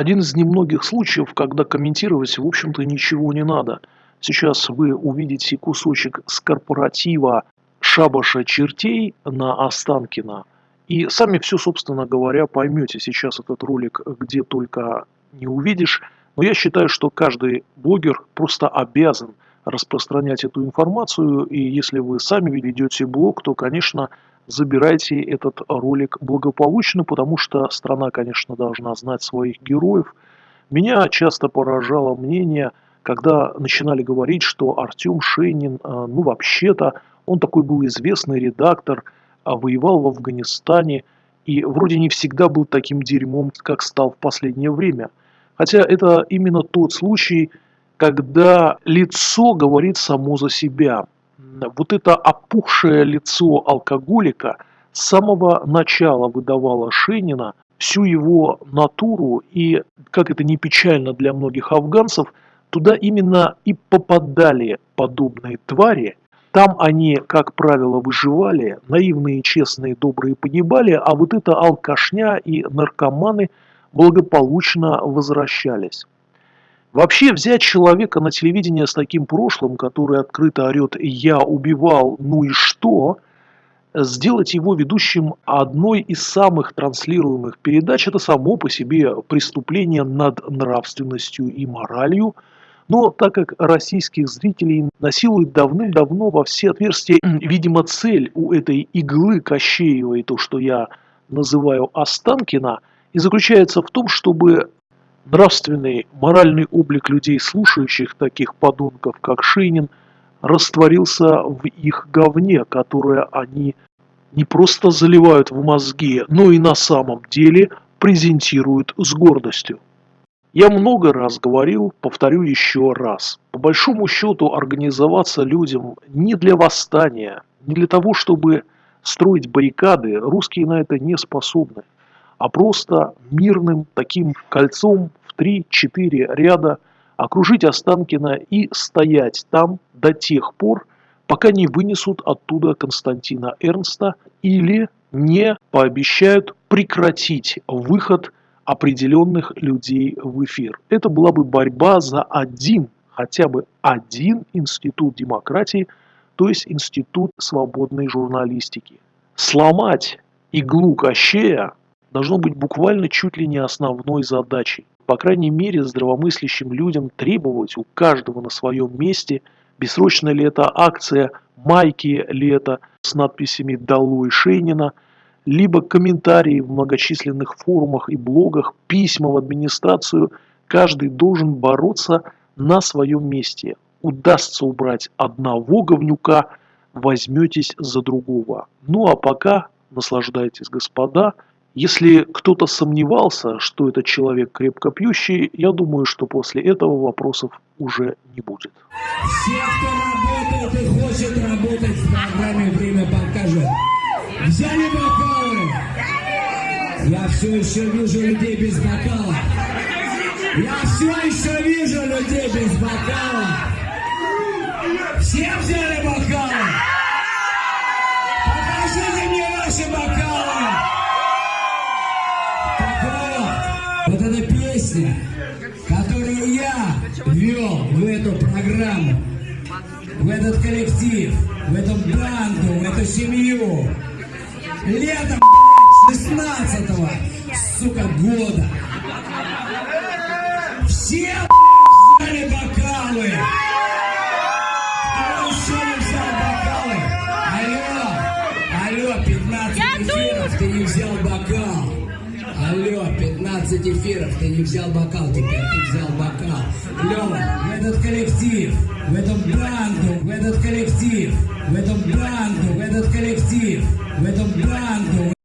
Один из немногих случаев, когда комментировать, в общем-то, ничего не надо. Сейчас вы увидите кусочек с корпоратива шабаша чертей на Останкино. И сами все, собственно говоря, поймете. Сейчас этот ролик где только не увидишь. Но я считаю, что каждый блогер просто обязан распространять эту информацию. И если вы сами ведете блог, то, конечно, забирайте этот ролик благополучно, потому что страна, конечно, должна знать своих героев. Меня часто поражало мнение, когда начинали говорить, что Артем Шейнин, а, ну вообще-то, он такой был известный редактор, а воевал в Афганистане и вроде не всегда был таким дерьмом, как стал в последнее время. Хотя это именно тот случай, когда лицо говорит само за себя – вот это опухшее лицо алкоголика с самого начала выдавало Шенина всю его натуру, и, как это не печально для многих афганцев, туда именно и попадали подобные твари. Там они, как правило, выживали, наивные, честные, добрые погибали, а вот эта алкашня и наркоманы благополучно возвращались. Вообще взять человека на телевидение с таким прошлым, который открыто орет «я убивал, ну и что?», сделать его ведущим одной из самых транслируемых передач – это само по себе преступление над нравственностью и моралью. Но так как российских зрителей насилует давным-давно во все отверстия, видимо, цель у этой иглы Кощеевой, то, что я называю Останкина, и заключается в том, чтобы Нравственный, моральный облик людей, слушающих таких подонков, как Шейнин, растворился в их говне, которое они не просто заливают в мозги, но и на самом деле презентируют с гордостью. Я много раз говорил, повторю еще раз. По большому счету организоваться людям не для восстания, не для того, чтобы строить баррикады, русские на это не способны, а просто мирным таким кольцом 3-4 ряда, окружить Останкино и стоять там до тех пор, пока не вынесут оттуда Константина Эрнста или не пообещают прекратить выход определенных людей в эфир. Это была бы борьба за один, хотя бы один институт демократии, то есть институт свободной журналистики. Сломать иглу Кощея должно быть буквально чуть ли не основной задачей по крайней мере, здравомыслящим людям требовать у каждого на своем месте, бессрочная ли это акция, майки ли это с надписями «Долой Шейнина», либо комментарии в многочисленных форумах и блогах, письма в администрацию, каждый должен бороться на своем месте. Удастся убрать одного говнюка, возьметесь за другого. Ну а пока наслаждайтесь, господа, если кто-то сомневался, что этот человек крепко пьющий, я думаю, что после этого вопросов уже не будет. Все, кто работает и хочет работать в программе «Время покажет», взяли бокалы. Я все еще вижу людей без бокала. Я все еще вижу людей без бокала. Все взяли бокалы. Ввел в эту программу, в этот коллектив, в эту банду, в эту семью. Летом, 16-го, сука, года. Все, взяли бокалы. Кто еще не взял бокалы? Алло, алло, 15 эфиров, ты не взял бокал. Алло, 15 эфиров, ты не взял бокал, теперь ты взял бокал. Лева, в этот коллектив, в эту банду, в этот коллектив, в эту банду, в этот коллектив, в эту банду.